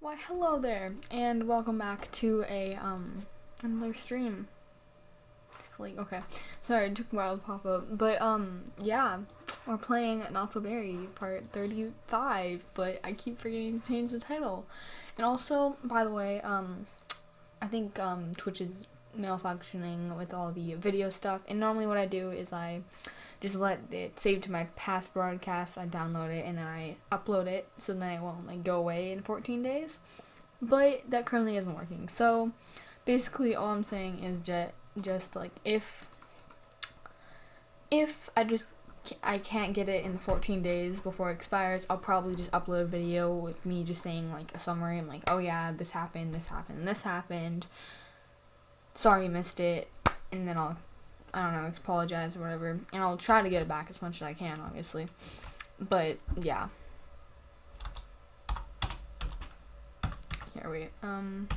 Why hello there and welcome back to a um another stream. It's like okay. Sorry, it took a while to pop up. But um yeah, we're playing Not So Berry part 35, but I keep forgetting to change the title. And also, by the way, um I think um Twitch is malfunctioning with all the video stuff. And normally what I do is I just let it save to my past broadcasts. I download it and then I upload it so then it won't like go away in 14 days. But that currently isn't working. So basically all I'm saying is just just like if if I just I can't get it in the 14 days before it expires, I'll probably just upload a video with me just saying like a summary. I'm like, oh yeah, this happened, this happened, this happened. Sorry missed it. And then I'll I don't know, apologize or whatever. And I'll try to get it back as much as I can, obviously. But, yeah. Here we, um...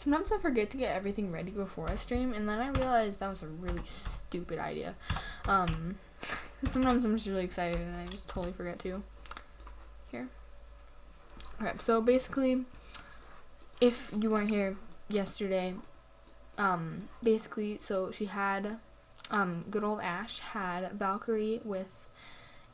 Sometimes I forget to get everything ready before I stream, and then I realize that was a really stupid idea. Um, sometimes I'm just really excited and I just totally forget to. Here. Okay, so basically, if you weren't here yesterday, um, basically, so she had, um, good old Ash had Valkyrie with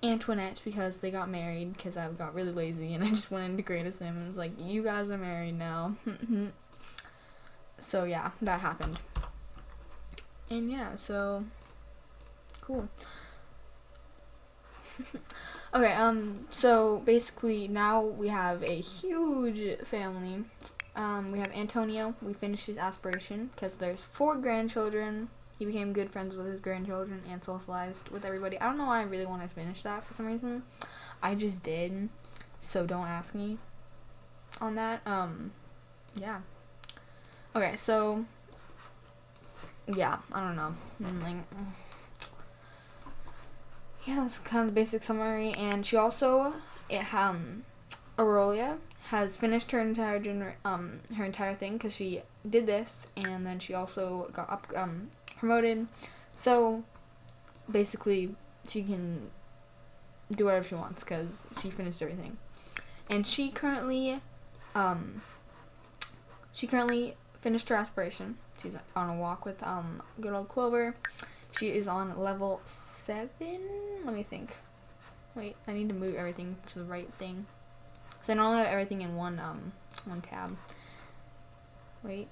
Antoinette because they got married because I got really lazy and I just went into Create a Sim and was like, you guys are married now. so yeah, that happened. And yeah, so cool. okay, um, so basically now we have a huge family um, we have Antonio. We finished his aspiration because there's four grandchildren. He became good friends with his grandchildren and socialized with everybody. I don't know why I really want to finish that for some reason. I just did. So don't ask me on that. Um, yeah. Okay, so yeah, I don't know. I'm like, yeah, that's kind of the basic summary. And she also, it um, Aurelia has finished her entire gener- um her entire thing because she did this and then she also got up um promoted. So basically, she can do whatever she wants because she finished everything, and she currently um she currently finished her aspiration. She's on a walk with um good old Clover. She is on level seven. Let me think. Wait, I need to move everything to the right thing. So I normally have everything in one um one tab. Wait.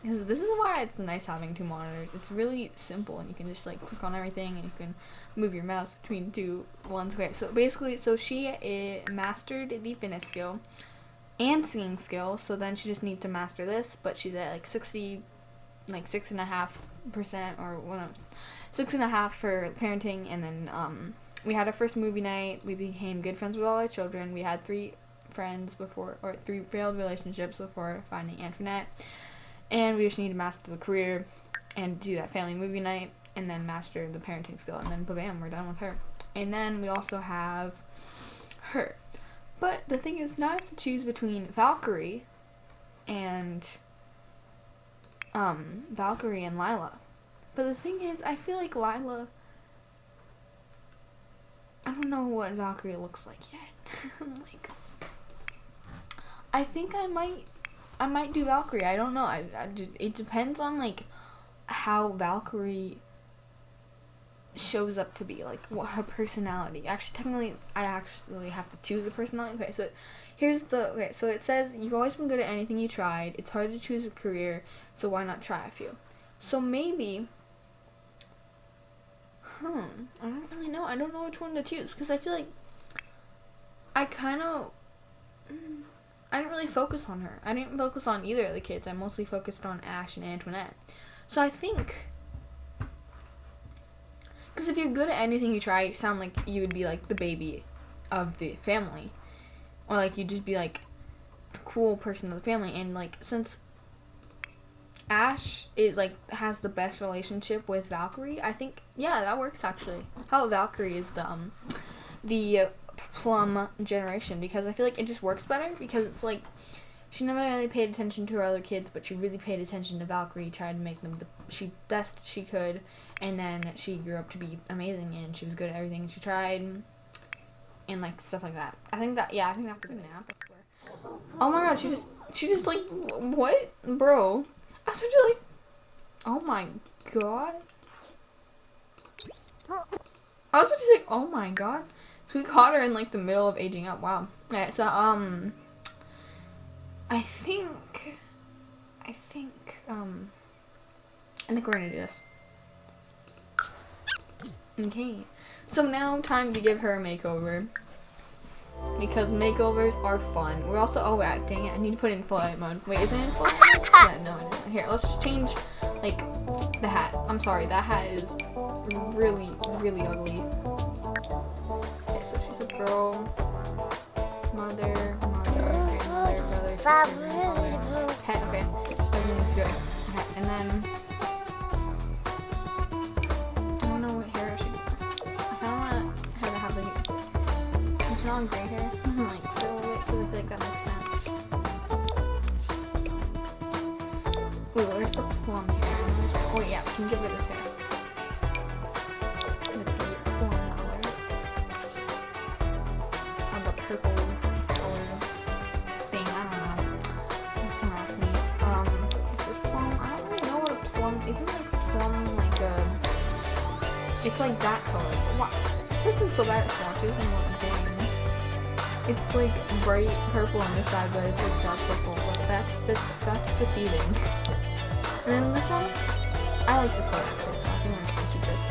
Because this is why it's nice having two monitors. It's really simple and you can just like click on everything and you can move your mouse between two ones. Okay, so basically, so she uh, mastered the fitness skill and singing skill. So then she just needs to master this, but she's at like 60, like six and a half percent or one six and a half for parenting and then um we had our first movie night. We became good friends with all our children. We had three friends before, or three failed relationships before finding Antoinette. And we just need to master the career and do that family movie night and then master the parenting skill. And then, bam, we're done with her. And then we also have her. But the thing is, now I have to choose between Valkyrie and um, Valkyrie and Lila. But the thing is, I feel like Lila I don't know what Valkyrie looks like yet. Like, I think I might, I might do Valkyrie. I don't know. I, I, it depends on like how Valkyrie shows up to be, like what her personality. Actually, technically, I actually have to choose a personality. Okay, so here's the okay. So it says you've always been good at anything you tried. It's hard to choose a career, so why not try a few? So maybe Hmm. I don't really know. I don't know which one to choose because I feel like I kind of. I didn't really focus on her. I didn't focus on either of the kids. I mostly focused on Ash and Antoinette. So I think. Because if you're good at anything you try, you sound like you would be like the baby of the family. Or like you'd just be like the cool person of the family. And like since Ash is like has the best relationship with Valkyrie. I think yeah, that works actually. How Valkyrie is the um, the plum generation because I feel like it just works better because it's like she never really paid attention to her other kids, but she really paid attention to Valkyrie, tried to make them the she best she could, and then she grew up to be amazing and she was good at everything she tried. and like stuff like that. I think that yeah, I think that's a good nap. Oh my god, she just she just like what, bro? I was like, oh my god. I was just like, oh my god. So we caught her in like the middle of aging up. Wow. Okay, so um, I think, I think um, I think we're gonna do this. Okay. So now time to give her a makeover. Because makeovers are fun. We're also, oh wait, dang it, I need to put it in full edit mode. Wait, is it in full edit? yeah, no, isn't. Here, let's just change, like, the hat. I'm sorry, that hat is really, really ugly. Okay, so she's a girl, mother, mother, grandmother, brother, sister, mother, pet, okay, everything's good. Okay, and then, like, not gray hair, like, fill it, because I feel like that makes sense. Wait, where's the plum hair? Oh yeah, we can give her this hair. With The plum color. Or the purple color thing, I don't know. Don't ask me. Um, is this plum? I don't really know what plum, isn't like plum like a, it's like that color. What? This isn't so bad at swatches. It's like bright purple on this side, but it's like dark purple. But that's that's, that's deceiving. And then this one, I like this color actually. So I think I'm gonna keep this.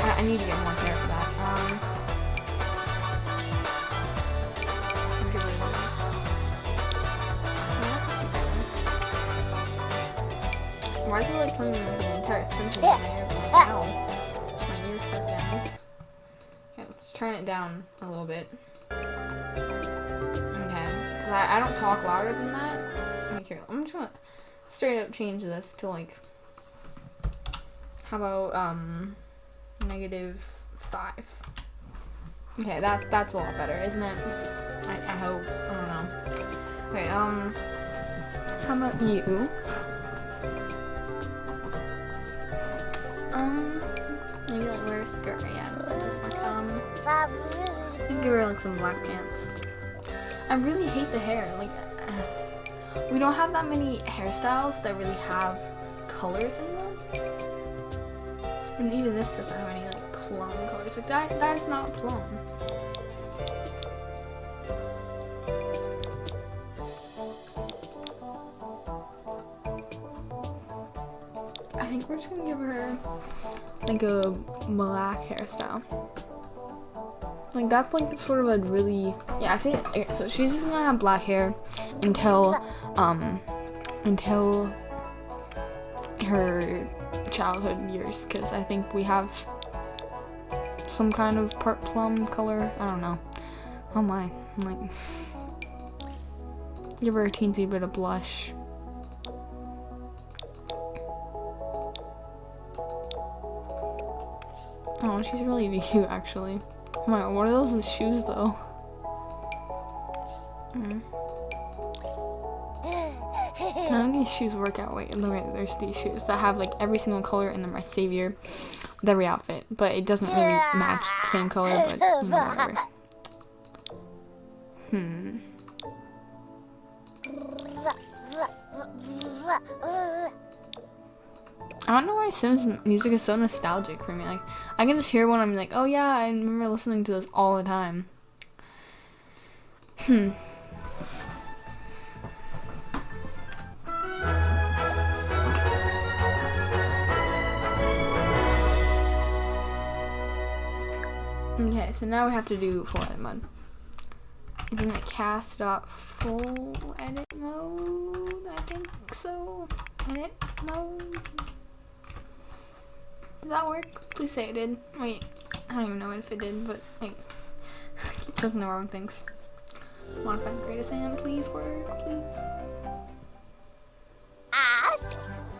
I, I need to get more hair for that. Um. Why is it like playing the entire symphony in my ears? Like, ow. My ears hurt, guys. Okay, let's turn it down a little bit. Okay, because I, I don't talk louder than that. Okay, I'm just gonna straight up change this to like, how about, um, negative five? Okay, that, that's a lot better, isn't it? I, I hope. I don't know. Okay, um, how about you? Um, maybe like wear a skirt, yeah. Give her like some black pants. I really hate the hair. Like, we don't have that many hairstyles that really have colors in them. And even this doesn't have any like plum colors. Like that, that is not plum. I think we're just gonna give her like a black hairstyle. Like that's like sort of a really yeah. I think so. She's just gonna have black hair until um until her childhood years because I think we have some kind of part plum color. I don't know. Oh my, I'm like give her a teensy bit of blush. Oh, she's really cute actually. My what are those shoes though? Mm. None of these shoes work out. Wait, look at there's these shoes that have like every single color and they're my savior with every outfit. But it doesn't really match the same color, but whatever. Hmm. I don't know why Sims music is so nostalgic for me. Like, I can just hear one. I'm like, oh yeah, I remember listening to this all the time. Hmm. Okay, so now we have to do full edit mode. Isn't it cas dot full edit mode? I think so. Edit mode. Did that work? Please say it did. Wait, I don't even know if it did, but I keep clicking the wrong things. Modify the greatest and please work, please. Ah,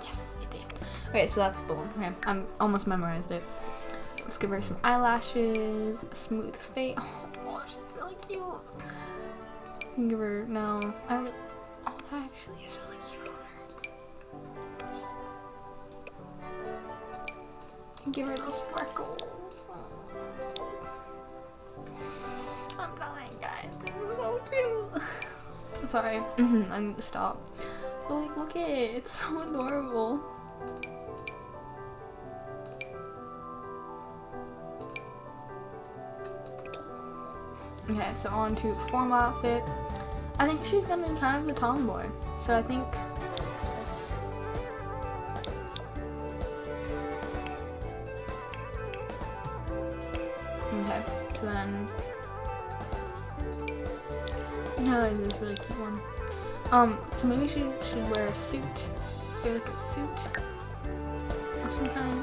Yes, it did. Okay, so that's the one. Okay, I'm almost memorized it. Let's give her some eyelashes, a smooth face. Oh, she's really cute. You can give her no. I don't. Give her those freckles. annoying, guys. This is so cute. Sorry, mm-hmm. I need to stop. But like, look at it. It's so adorable. Okay, so on to formal outfit. I think she's gonna be kind of the tomboy. So I think Um, so maybe she should wear a suit. Maybe like a suit of some kind.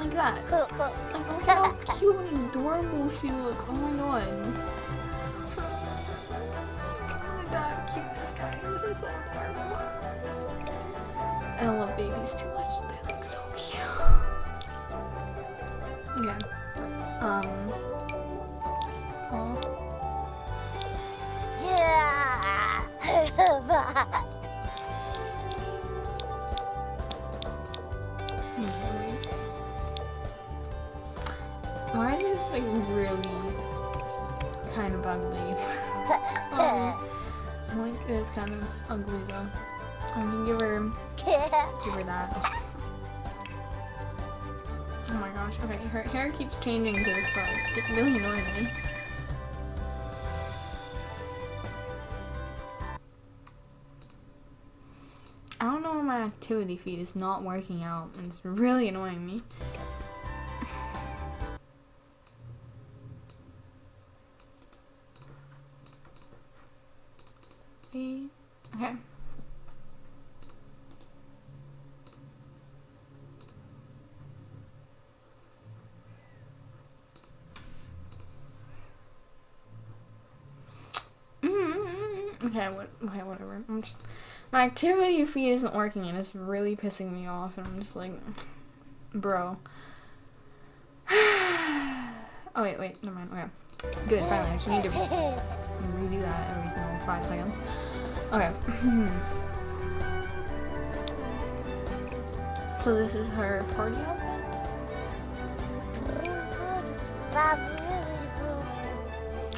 Like that. Like, look how cute and adorable she looks. Oh my god. Oh my god, guys. This is so adorable. I love babies too ugly. um, like it's kind of ugly though. I'm gonna give her give her that. Oh my gosh. Okay, her hair keeps changing to this color. It's really annoying me. I don't know why my activity feed is not working out and it's really annoying me. See? Okay. Mm, Okay, what? Okay, whatever. I'm just my activity feed isn't working and it's really pissing me off, and I'm just like, bro. oh wait, wait, never mind. Okay, good. Finally, I just need to redo that every single five seconds. Okay. so this is her party outfit.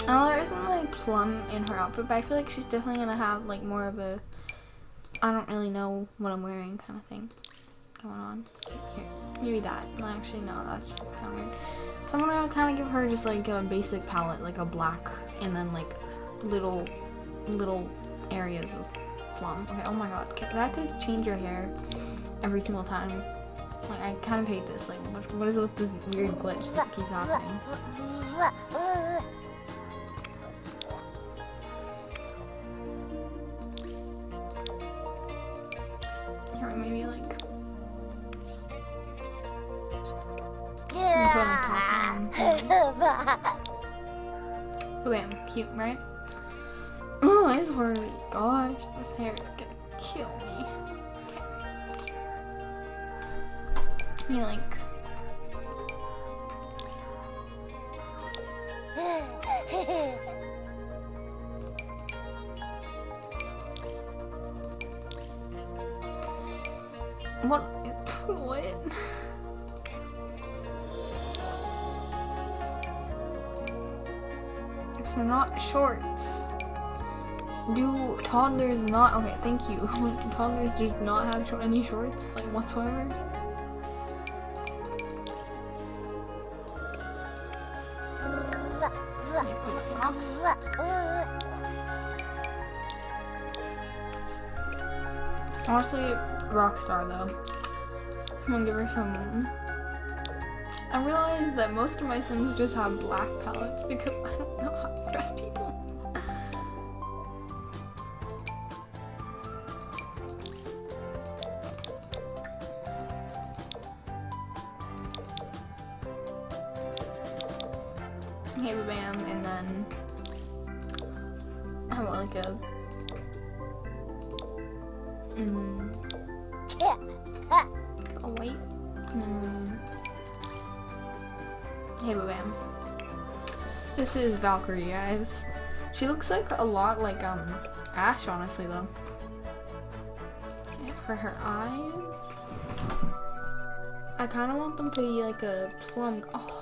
Oh, there isn't like plum in her outfit, but I feel like she's definitely gonna have like more of a I don't really know what I'm wearing kind of thing going on. Here, maybe that. No, actually, no, that's kind of weird. So I'm gonna kind of give her just like a basic palette, like a black, and then like little, little areas of plum. Okay, oh my god, I have to change your hair every single time? Like, I kind of hate this. Like, what, what is it with this weird glitch that keeps happening? Oh, bam, cute, right? Oh, I swear to gosh, this hair is gonna kill me. Okay. Me like. Do toddlers not? Okay, thank you. Do toddlers just not have any shorts, like whatsoever? Honestly, Rockstar though. I'm gonna give her some. I realized that most of my Sims just have black palettes because I don't know how to dress people. Okay, bam, and then how about like a mm, a white mm, hey bam. This is Valkyrie, guys. She looks like a lot like um Ash, honestly though. Okay, for her eyes, I kind of want them to be like a plum. Oh,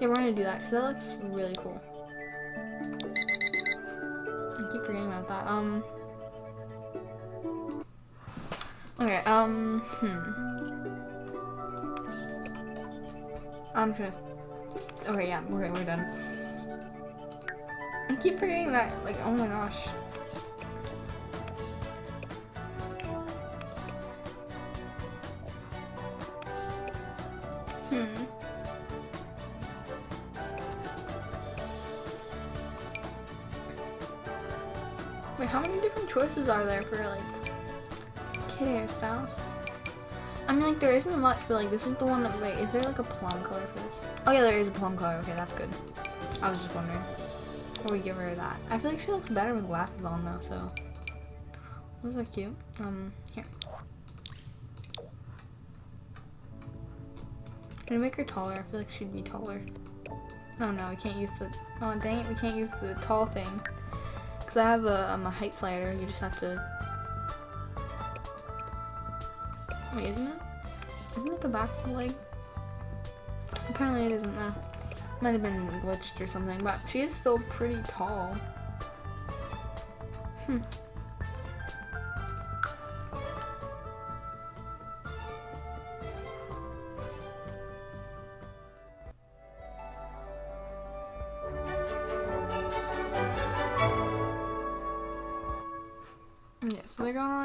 Yeah, we're gonna do that because that looks really cool. I keep forgetting about that. Um. Okay. Um. Hmm. I'm just. Okay, yeah, we're we're done. I keep forgetting that. Like, oh my gosh. Are there for like kid hairstyles? I mean, like there isn't much, but like this is the one that. Wait, is there like a plum color for this? Oh yeah, there is a plum color. Okay, that's good. I was just wondering. Or we give her that. I feel like she looks better with glasses on though. So those are cute. Um, here. Can I make her taller? I feel like she'd be taller. Oh no, we can't use the. Oh dang it, we can't use the tall thing. Cause I have a, um, a height slider. You just have to. Wait, isn't it? Isn't it the back leg? Apparently it isn't. That might have been glitched or something, but she is still pretty tall. Hmm.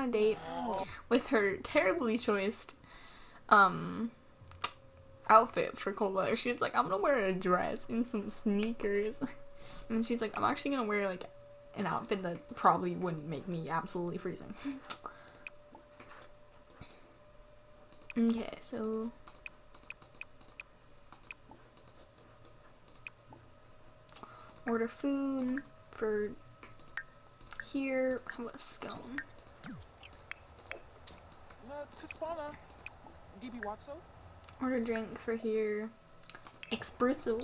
A date with her terribly choiced um outfit for cold weather. She's like, I'm gonna wear a dress and some sneakers. And she's like, I'm actually gonna wear like an outfit that probably wouldn't make me absolutely freezing. okay, so order food for here. How about scone? Order drink for here. Espresso.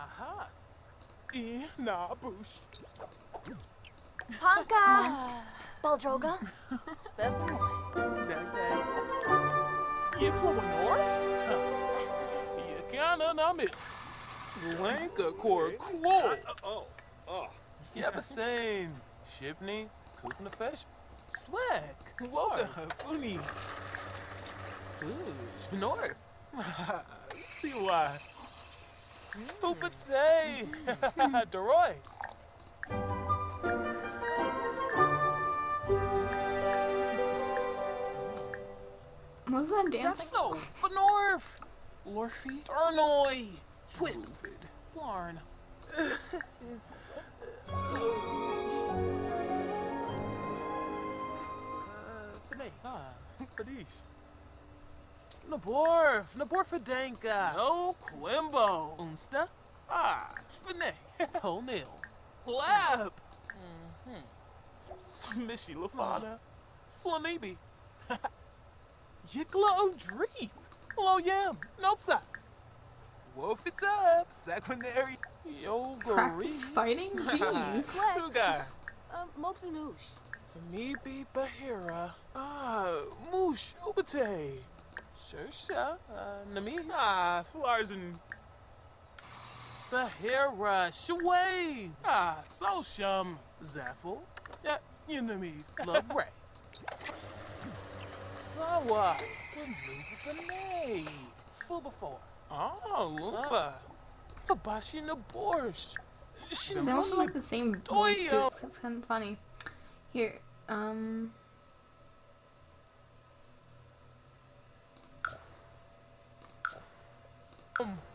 Aha. E na bush. Panka! Ah. Baldroga? Dag dag. Je voor me hoor? Je kan na mit. Lenka kor cool. Oh, oh. Je hebt zijn. Shipney, koeken de fish. Swag. Woga, funny. Fish, benor. See why. Hoopatay. Deroy. What was that dance? Repso, Benorf. Lorfy, Ernoy. Whitford, Larn. Fanny. Ah, Fadish. Naborf, Naborfadenka. No, Quimbo. Unsta. Ah, Fanny. O'Neill. Lab. Mm-hmm. Smishy Lafana. Flanibi. Yikla O'Dree. Hello, Yam. Nope, sir. Wolf it up. Secondary. Yo, Practice fighting? Jeez. Two guy. Uh, Mopsy Moosh. Famibi Bahira. Ah, Moosh Ubate. Shersha. Uh, Nami. Ah, Flarzen. Bahira. Shaway. Ah, Sosham. Zaffle. Yeah, you know me. Love Ray. Sawa. Benay. Fubafor. Oh, Lumba. Fabashi Naborsh. They also like the same voice too. Doyo. That's kind of funny. Here, um,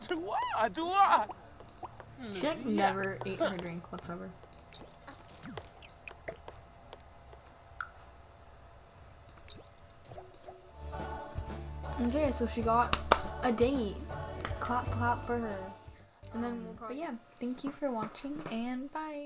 Dua, dua. she like never ate her drink whatsoever. Okay, so she got a date clap clap for her. And then we'll but yeah, thank you for watching and bye.